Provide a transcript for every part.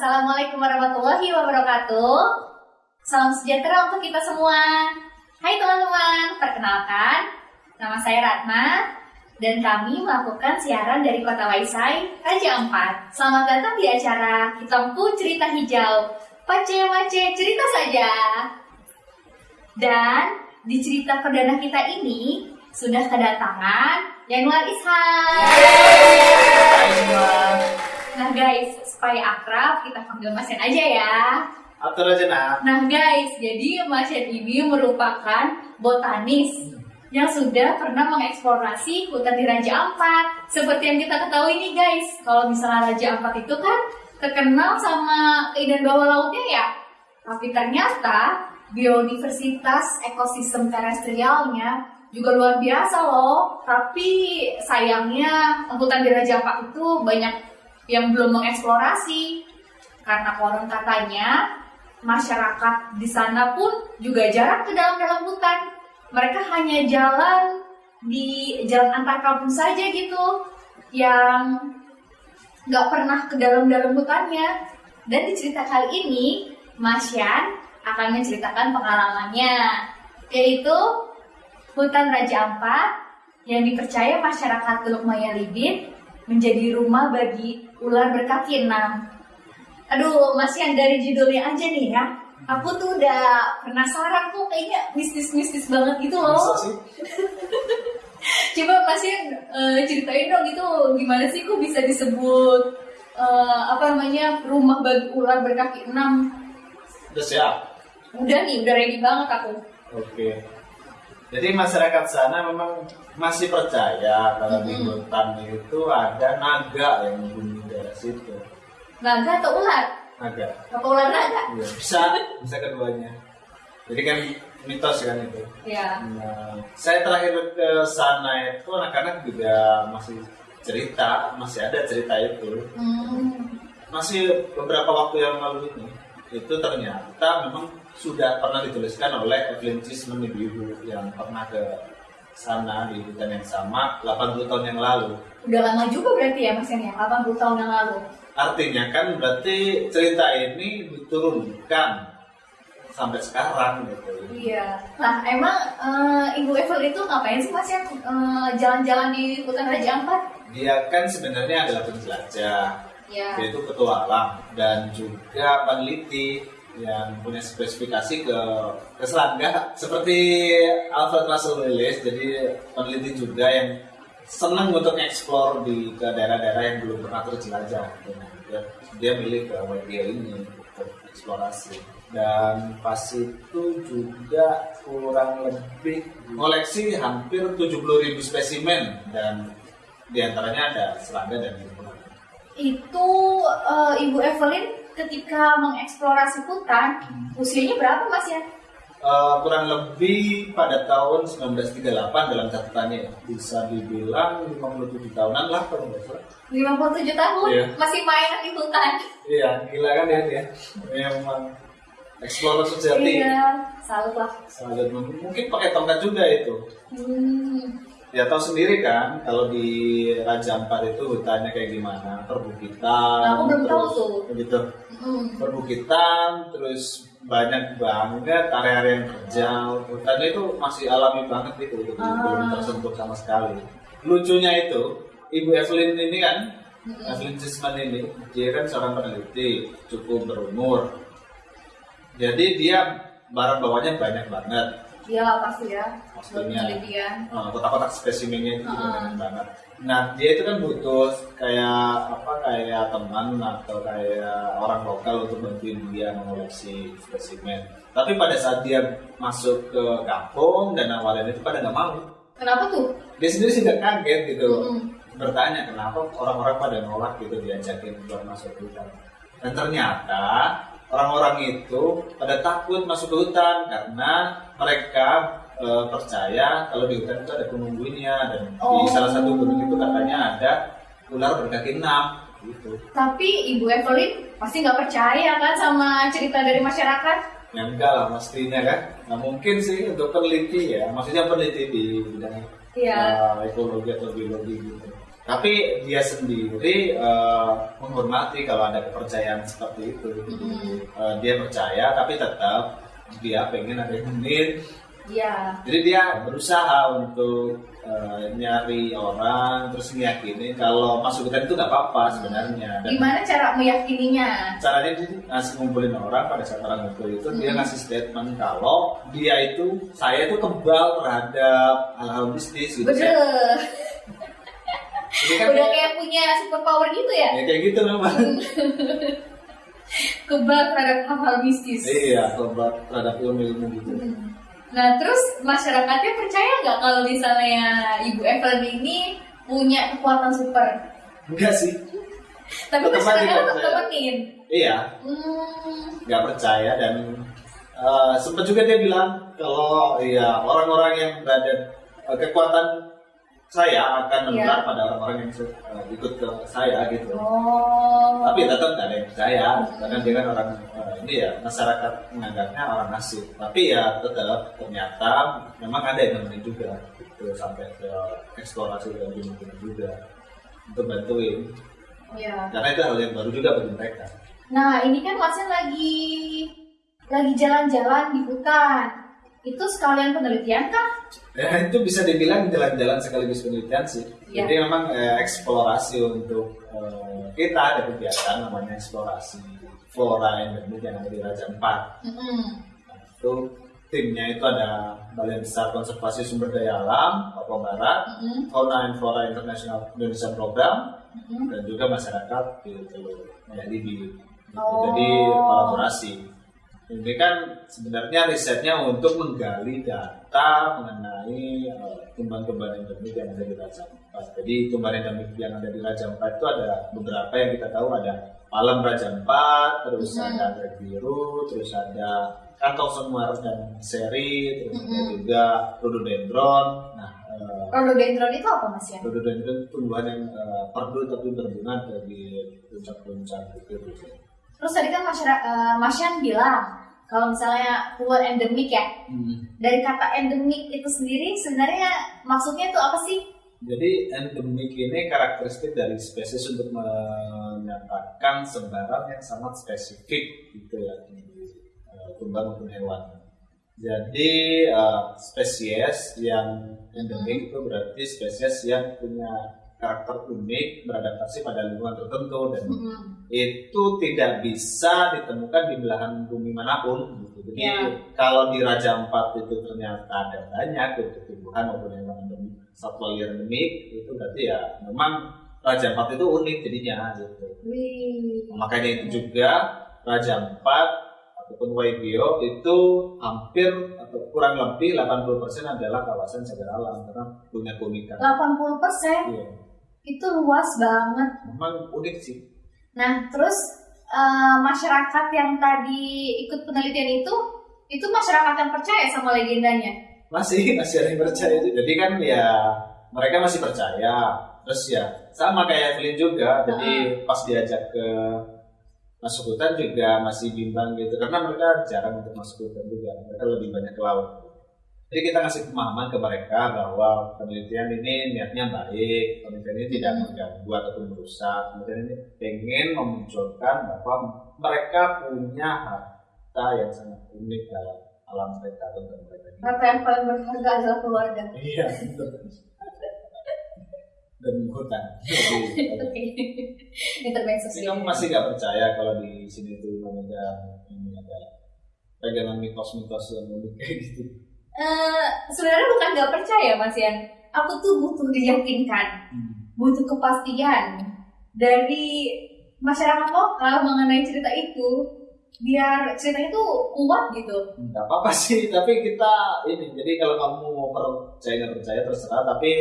Assalamualaikum warahmatullahi wabarakatuh. Salam sejahtera untuk kita semua. Hai teman-teman, perkenalkan, nama saya Ratna dan kami melakukan siaran dari Kota Waisai, Raja Ampat. Selamat datang di acara Hitamku Cerita Hijau. Pace-pace cerita saja. Dan di cerita perdana kita ini sudah kedatangan Yanuar Ishak. Nah guys, supaya akrab kita panggil Mas Yan aja ya. Atur aja nak. Nah guys, jadi Mas Yan ini merupakan botanis yang sudah pernah mengeksplorasi hutan di Raja Ampat. Seperti yang kita ketahui nih guys, kalau misalnya Raja Ampat itu kan terkenal sama keindahan bawah lautnya ya. Tapi ternyata biodiversitas ekosistem terestrialnya juga luar biasa loh. Tapi sayangnya hutan di Raja Ampat itu banyak yang belum mengeksplorasi karena konon katanya masyarakat di sana pun juga jarang ke dalam-dalam hutan. Mereka hanya jalan di jalan antar kampung saja gitu, yang nggak pernah ke dalam-dalam hutannya. Dan di cerita kali ini, Mas Yan akan menceritakan pengalamannya, yaitu hutan Raja Ampat yang dipercaya masyarakat Teluk Maya Libit menjadi rumah bagi ular berkaki enam. Aduh, masih yang dari judulnya aja nih ya. Aku tuh udah penasaran kok kayaknya mistis-mistis banget gitu loh. Coba Mas Yan eh, ceritain dong itu gimana sih kok bisa disebut eh, apa namanya rumah bagi ular berkaki enam? Udah siap. Udah nih, udah ready banget aku. Oke. Jadi masyarakat sana memang masih percaya kalau di Mm-mm. hutan itu ada naga yang menghuni daerah situ. Naga atau ular? Naga. Apa ular naga? Iya, bisa, bisa keduanya. Jadi kan mitos kan itu. Ya. Nah, saya terakhir ke sana itu anak-anak juga masih cerita, masih ada cerita itu. Hmm. Masih beberapa waktu yang lalu ini, itu ternyata memang sudah pernah dituliskan oleh Evelyn Chisholm ibu-ibu yang pernah ke sana di hutan yang sama 80 tahun yang lalu. Udah lama juga berarti ya Mas Yan ya, 80 tahun yang lalu. Artinya kan berarti cerita ini diturunkan sampai sekarang gitu. Iya. Nah, emang eh, Ibu Evel itu ngapain sih Mas yang eh, jalan-jalan di hutan Raja Ampat? Dia kan sebenarnya adalah penjelajah, Ya. dia itu petualang dan juga peneliti yang punya spesifikasi ke ke serangga seperti Alfred Russel Wallace jadi peneliti juga yang senang untuk eksplor di ke daerah-daerah yang belum pernah terjelajah gitu. Dia, dia milih ke WGL ini untuk eksplorasi dan pas itu juga kurang lebih koleksi hampir 70.000 spesimen dan di antaranya ada serangga dan lingkungan. Itu eh, Ibu Evelyn ketika mengeksplorasi hutan, usianya berapa Mas ya? Eh, kurang lebih pada tahun 1938 dalam catatannya ya. bisa dibilang 57 tahunan lah kalau nggak salah. 57 tahun, Iya. masih main di hutan. Iya, gila kan ya dia. Memang explorer sejati. Iya, salut lah. Sangat mungkin pakai tongkat juga itu. Hmm. Ya tahu sendiri kan kalau di Raja Ampat itu hutannya kayak gimana, perbukitan. Nah, aku belum tahu tuh. Begitu. Hmm. Perbukitan, terus banyak banget area-area yang terjal. Hutannya itu masih alami banget gitu, gitu. Ah. belum tersentuh sama sekali. Lucunya itu, Ibu Evelyn ini kan, Mm-mm. Evelyn Chisman ini, dia kan seorang peneliti, cukup berumur. Jadi dia barang bawanya banyak banget. Iya pasti ya. Penelitian. Uh, kotak-kotak spesimennya itu juga Ah. banyak banget. Nah dia itu kan butuh kayak apa kayak teman atau kayak orang lokal untuk bantuin dia mengoleksi spesimen. Tapi pada saat dia masuk ke kampung dan awalnya itu pada nggak mau. Kenapa tuh? Dia sendiri sih nggak kaget gitu. Mm-mm. Bertanya kenapa orang-orang pada nolak gitu diajakin buat masuk hutan. Dan ternyata orang-orang itu pada takut masuk ke hutan karena mereka eh, percaya kalau di hutan itu ada penunggunya dan Oh. di salah satu gunung itu katanya ada ular berkaki enam gitu. Tapi Ibu Evelyn pasti nggak percaya kan sama cerita dari masyarakat? Ya enggak lah pastinya kan. Nah mungkin sih untuk peneliti ya, maksudnya peneliti di bidang Iya. uh, ekologi atau biologi gitu. Tapi dia sendiri uh, menghormati kalau ada kepercayaan seperti itu. Mm-mm. Uh, dia percaya tapi tetap dia pengen ada yang benar. Iya. Jadi dia berusaha untuk uh, nyari orang terus meyakini kalau masuk hutan itu nggak apa-apa sebenarnya. Dan Gimana cara meyakininya? caranya dia ngasih ngumpulin orang pada saat orang ngumpul itu dia Mhm. ngasih statement kalau dia itu saya itu kebal terhadap hal-hal mistis gitu. Bener. Jadi kan Udah kayak punya super power gitu ya? ya kayak gitu memang. Kebal terhadap hal-hal mistis. iya, kebal terhadap ilmu-ilmu gitu. Hmm. Nah, terus masyarakatnya percaya nggak kalau misalnya Ibu Evelyn ini punya kekuatan super? Enggak sih. Tapi masyarakatnya nggak tetap temenin. Iya, Hmm. nggak percaya dan eh, sempat juga dia bilang kalau ya orang-orang yang berada eh, kekuatan saya akan menular Iya. pada orang-orang yang eh, ikut ke saya gitu. Oh. tapi tetap nggak ada yang percaya karena dia kan orang eh, ini ya masyarakat menganggapnya orang asing tapi ya tetap ternyata memang ada yang nemenin juga gitu sampai ke eksplorasi ke gunung-gunung juga untuk bantuin Iya. karena itu hal yang baru juga bagi mereka Nah, ini kan Masnya lagi lagi jalan-jalan di hutan. Itu sekalian penelitian kah? ya itu bisa dibilang jalan-jalan sekaligus penelitian sih Iya. jadi memang eh, eksplorasi untuk eh, kita ada kegiatan namanya eksplorasi flora endemik yang ada di Raja Ampat Mm-mm. Nah, itu timnya itu ada Balai Besar Konservasi Sumber Daya Alam Papua Barat, Mm-mm. Fauna and Flora International Indonesia Program, Mm-mm. dan juga masyarakat gitu ya di Oh. jadi kolaborasi. Ini kan sebenarnya risetnya untuk menggali data mengenai eh, tumbuhan-tumbuhan endemik yang ada di Raja Ampat. Jadi tumbuhan endemik yang ada di Raja Ampat itu ada beberapa yang kita tahu ada Palem Raja Ampat, terus Hmm. ada anggrek biru, terus ada kantong semar dan seri, terus ada Hmm. juga rhododendron. Nah, eh, Rhododendron itu apa Mas ya? rhododendron itu tumbuhan yang eh, perdu tapi berbunga dari puncak-puncak gitu. Terus tadi kan masyarakat eh, Masyan bilang kalau misalnya keluar endemik ya. Hmm. Dari kata endemik itu sendiri sebenarnya maksudnya itu apa sih? Jadi endemik ini karakteristik dari spesies untuk menyatakan sebaran yang sangat spesifik gitu ya di eh, tumbuhan maupun hewan. Jadi eh, spesies yang endemik itu berarti spesies yang punya karakter unik beradaptasi pada lingkungan tertentu dan Mm-mm. itu tidak bisa ditemukan di belahan bumi mana pun gitu. Jadi Ya. kalau di Raja Ampat itu ternyata ada banyak untuk tumbuhan maupun hewan endemik satwa liar endemik itu berarti ya memang Raja Ampat itu unik jadinya gitu. Wih. Makanya itu juga Raja Ampat ataupun Waigeo itu hampir atau kurang lebih 80% adalah kawasan cagar alam karena punya keunikan. 80% Iya, itu luas banget. memang unik sih. Nah, terus eh, masyarakat yang tadi ikut penelitian itu, itu masyarakat yang percaya sama legendanya. masih masih ada yang percaya jadi kan ya mereka masih percaya. Terus ya sama kayak Evelyn juga. Jadi pas diajak ke masuk hutan juga masih bimbang gitu. Karena mereka jarang untuk masuk hutan juga. Mereka lebih banyak ke laut jadi kita ngasih pemahaman ke mereka bahwa penelitian ini niatnya baik penelitian ini tidak mengganggu ataupun merusak penelitian ini pengen memunculkan bahwa mereka punya harta yang sangat unik dalam alam mereka atau dalam mereka Harta yang paling berharga adalah keluarga. Iya, betul. Dan hutan. Intervensi Tapi kamu masih nggak percaya kalau di sini tuh ada ini ada pegangan mitos-mitos yang unik kayak gitu. Eh, sebenarnya bukan nggak percaya Mas Yan. Aku tuh butuh diyakinkan, butuh kepastian dari masyarakat lokal mengenai cerita itu biar ceritanya tuh kuat gitu. Nggak apa-apa sih, tapi kita ini. Jadi kalau kamu mau percaya nggak percaya terserah. Tapi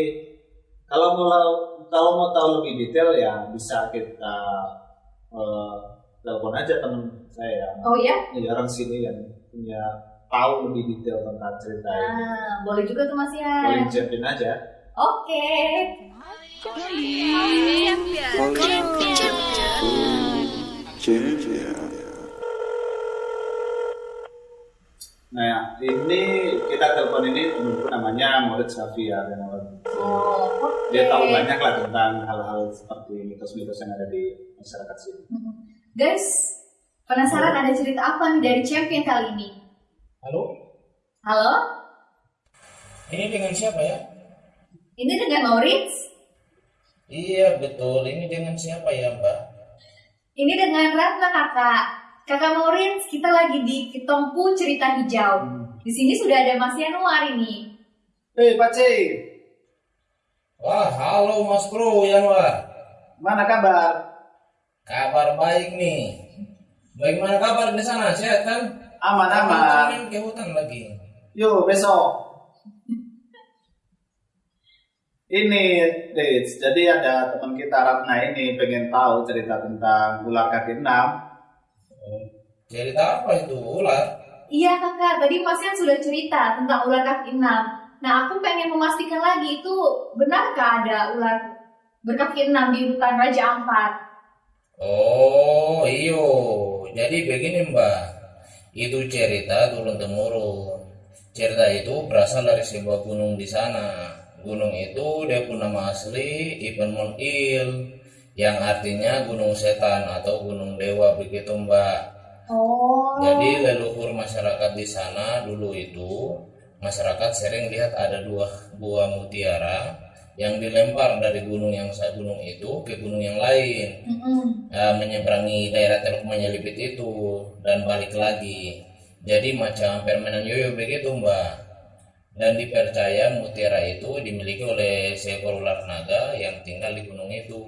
kalau mau kalau mau tahu lebih detail ya bisa kita eh, telepon aja teman saya. Oh ya? Orang sini yang punya tahu lebih detail tentang cerita ini. Nah, boleh juga tuh Mas Boleh Yan. disiapin aja. Oke. Nah, ini kita telepon ini temanku namanya Murid Safia dan Oh, oke. dia tahu banyak lah tentang hal-hal seperti mitos-mitos yang ada di masyarakat sini. Mm-mm. Guys, penasaran ada cerita apa nih dari champion kali ini? Halo, Halo? ini dengan siapa ya? Ini dengan Maurits? Iya betul, ini dengan siapa ya Mbak? Ini dengan Ratna kakak. Kakak Maurits, kita lagi di Kitongku Cerita Hijau. Di sini sudah ada Mas Yanuar ini. Hei Pak C, Wah, halo Mas Bro Yanwar. mana kabar? Kabar baik nih. Bagaimana kabar di sana? Sehat kan? Aman-aman. Main ke hutan lagi. Yuk besok. Ini, Dits, jadi ada teman kita Ratna ini pengen tahu cerita tentang ular kaki enam. Oh, cerita apa itu ular? Iya kakak, tadi Mas Yan sudah cerita tentang ular kaki enam. Nah aku pengen memastikan lagi itu benarkah ada ular berkaki enam di hutan Raja Ampat? Oh, iyo. Jadi begini Mbak. Itu cerita turun temurun. Cerita itu berasal dari sebuah gunung di sana. Gunung itu dia pun nama asli Ipen Il yang artinya gunung setan atau gunung dewa begitu Mbak. Oh. Jadi leluhur masyarakat di sana dulu itu masyarakat sering lihat ada dua buah mutiara yang dilempar dari gunung yang sa- gunung itu ke gunung yang lain Mm-mm. eh, menyeberangi daerah Teluk Menyelipit itu dan balik lagi. Jadi macam permainan yoyo begitu mbak. Dan dipercaya mutiara itu dimiliki oleh seekor ular naga yang tinggal di gunung itu.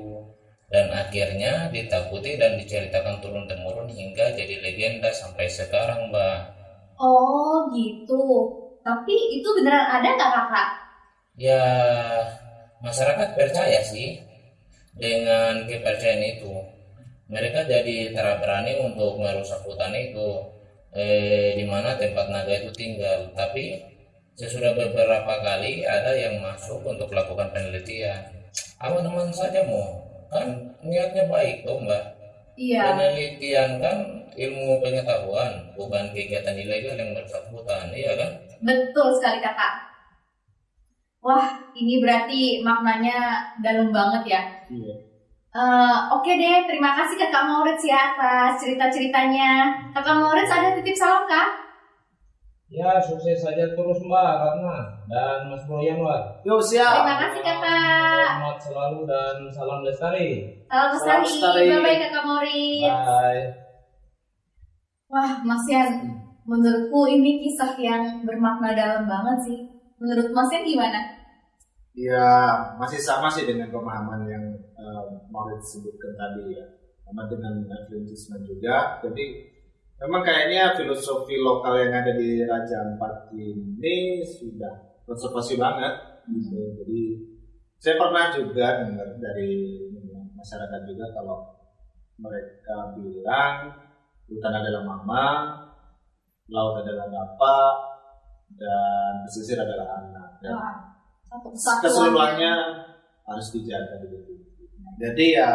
Dan akhirnya ditakuti dan diceritakan turun temurun hingga jadi legenda sampai sekarang mbak. Oh gitu. Tapi itu beneran ada nggak kakak? Ya masyarakat percaya sih dengan kepercayaan itu. Mereka jadi tak berani untuk merusak hutan itu, eh, di mana tempat naga itu tinggal. Tapi sesudah beberapa kali ada yang masuk untuk melakukan penelitian. Aman-aman saja mau, kan niatnya baik tuh mbak. Iya. Penelitian kan ilmu pengetahuan, bukan kegiatan ilegal yang merusak hutan, iya kan? Betul sekali kakak. Wah, ini berarti maknanya dalam banget ya. Iya. Eh, Oke deh, terima kasih Kakak Maurits ya atas cerita-ceritanya. Kakak Maurits ada titip salam kah? Ya, sukses saja terus Mbak Ratna dan Mas Bro Yanwar. Yuk siap. Terima kasih Kakak. Selamat selalu dan salam lestari. Salam Salam lestari. lestari. Bye bye Kakak Maurits. Bye. Wah, Mas Yan, menurutku ini kisah yang bermakna dalam banget sih. Menurut Mas Yan gimana? Ya masih sama sih dengan pemahaman yang uh, Maulid sebutkan tadi ya, sama dengan Adventisme juga. Jadi memang kayaknya filosofi lokal yang ada di Raja Ampat ini sudah konservasi banget. Gitu. Jadi saya pernah juga dengar dari masyarakat juga kalau mereka bilang hutan adalah mama, laut adalah bapak, dan pesisir adalah anak. Dan kesatuan. keseluruhannya harus dijaga begitu. Jadi ya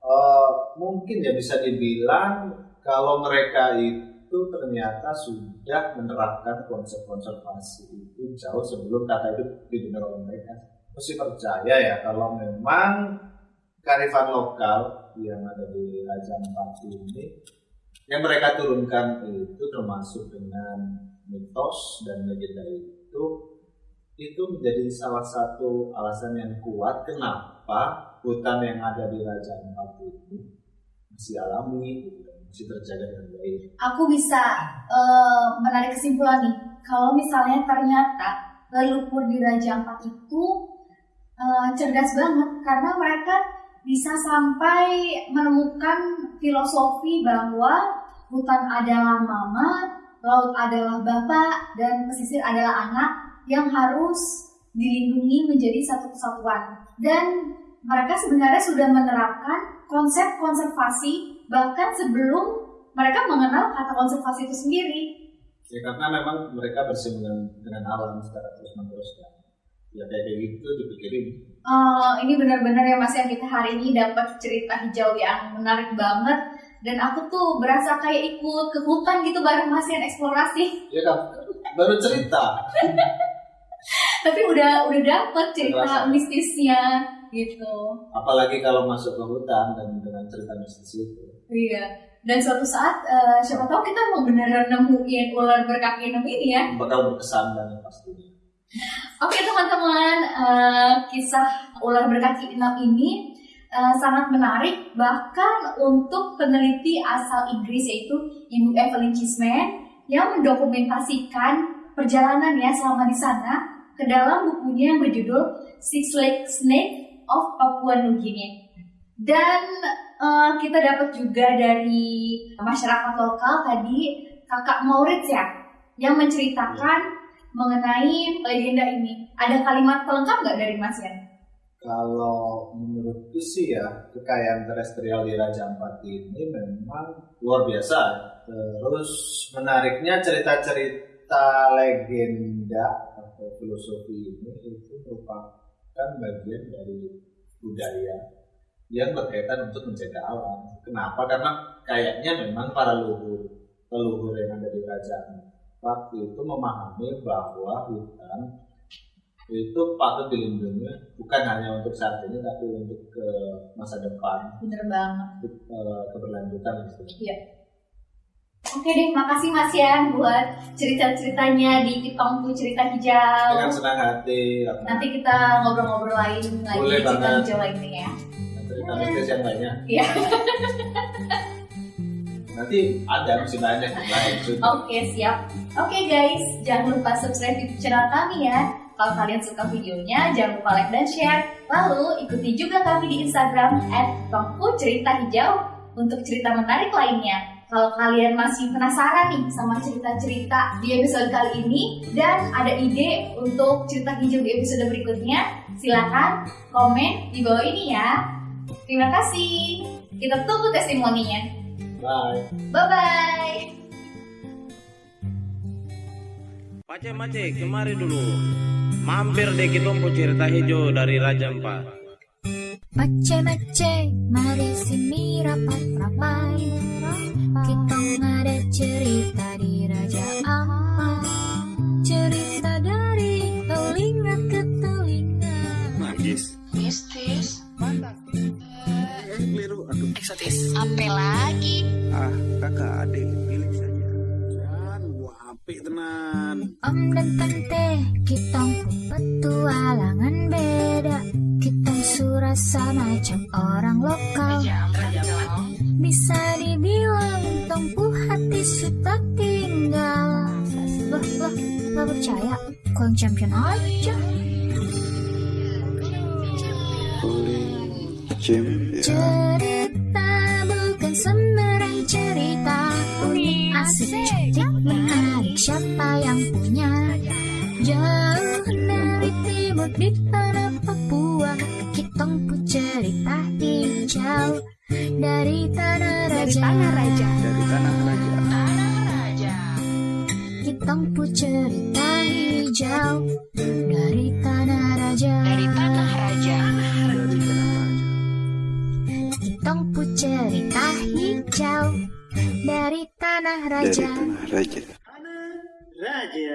eh, mungkin ya bisa dibilang kalau mereka itu ternyata sudah menerapkan konsep konservasi itu jauh sebelum kata itu didengar oleh mereka. Mesti percaya ya kalau memang kearifan lokal yang ada di Raja Ampat ini yang mereka turunkan itu termasuk dengan mitos dan legenda itu itu menjadi salah satu alasan yang kuat kenapa hutan yang ada di Raja Ampat itu masih alami gitu, masih terjaga dengan baik. Aku bisa eh, menarik kesimpulan nih. Kalau misalnya ternyata leluhur di Raja Ampat itu eh, cerdas banget karena mereka bisa sampai menemukan filosofi bahwa hutan adalah mama, laut adalah bapak, dan pesisir adalah anak yang harus dilindungi menjadi satu kesatuan. Dan mereka sebenarnya sudah menerapkan konsep konservasi bahkan sebelum mereka mengenal kata konservasi itu sendiri. Ya karena memang mereka bersinggungan dengan alam secara terus menerus kan. Ya kayak kayak gitu dipikirin. Eh, ini benar-benar ya Mas yang kita hari ini dapat cerita hijau yang menarik banget dan aku tuh berasa kayak ikut ke hutan gitu bareng Mas yang eksplorasi. Ya kan baru cerita. Tapi udah udah dapet cerita Terasa. mistisnya gitu. Apalagi kalau masuk ke hutan dan dengan cerita mistis itu. Iya. Dan suatu saat eh, siapa tahu kita mau beneran nemuin ular berkaki enam ini ya. Bakal berkesan banget pastinya. Oke teman-teman, eh, kisah ular berkaki enam ini eh, sangat menarik bahkan untuk peneliti asal Inggris yaitu Ibu Evelyn Chisman yang mendokumentasikan perjalanannya selama di sana ke dalam bukunya yang berjudul Six Leg Snake of Papua New Guinea. Dan eh, kita dapat juga dari masyarakat lokal tadi kakak Maurits ya yang menceritakan mengenai legenda ini. Ada kalimat pelengkap nggak dari Mas Yan? Kalau menurutku sih ya kekayaan terestrial di Raja Ampat ini memang luar biasa. Terus menariknya cerita-cerita legenda atau filosofi ini itu merupakan bagian dari budaya yang berkaitan untuk menjaga alam. Kenapa? Karena kayaknya memang para leluhur leluhur yang ada di Raja Ampat itu memahami bahwa hutan itu patut dilindungi bukan hanya untuk saat ini tapi untuk ke masa depan Bener banget. untuk eh, keberlanjutan gitu. Oke deh, makasih Mas Yan buat cerita-ceritanya di Kitongku Cerita Hijau. dengan senang hati Ratna. Nanti kita ngobrol-ngobrol lain lagi Boleh cerita banget. hijau lainnya ya. cerita mistis yang banyak Iya. nanti ada masih banyak. Oke, siap. Oke guys, jangan lupa subscribe YouTube channel kami ya. Kalau kalian suka videonya, jangan lupa like dan share. Lalu ikuti juga kami di Instagram @tongku cerita hijau untuk cerita menarik lainnya. Kalau kalian masih penasaran nih sama cerita-cerita di episode kali ini dan ada ide untuk cerita hijau di episode berikutnya, silakan komen di bawah ini ya. Terima kasih. Kita tunggu testimoninya. Bye Bye-bye. Pace Mace, kemari dulu. Mampir deh kita mau cerita hijau dari Raja Empat. Mace-mace, mari sini rapat-rapat Kita ada cerita Eksotis. Apa lagi? Ah, kakak adik, pilih saja. Jangan gua apik tenan. Om dan tante, kita petualangan beda Kita surasa macam orang lokal Bisa dibilang tempuh hati sudah tinggal Loh, loh, gak percaya? Kau yang champion aja Cerita Siapa yang punya? Jauh dari timur di tanah Papua Kitong pun cerita hijau. Dari tanah raja. Dari tanah raja. Kitong pun cerita hijau. Dari tanah raja. Dari tanah raja. Kitong pun cerita hijau. Dari tanah raja. Raja. 大姐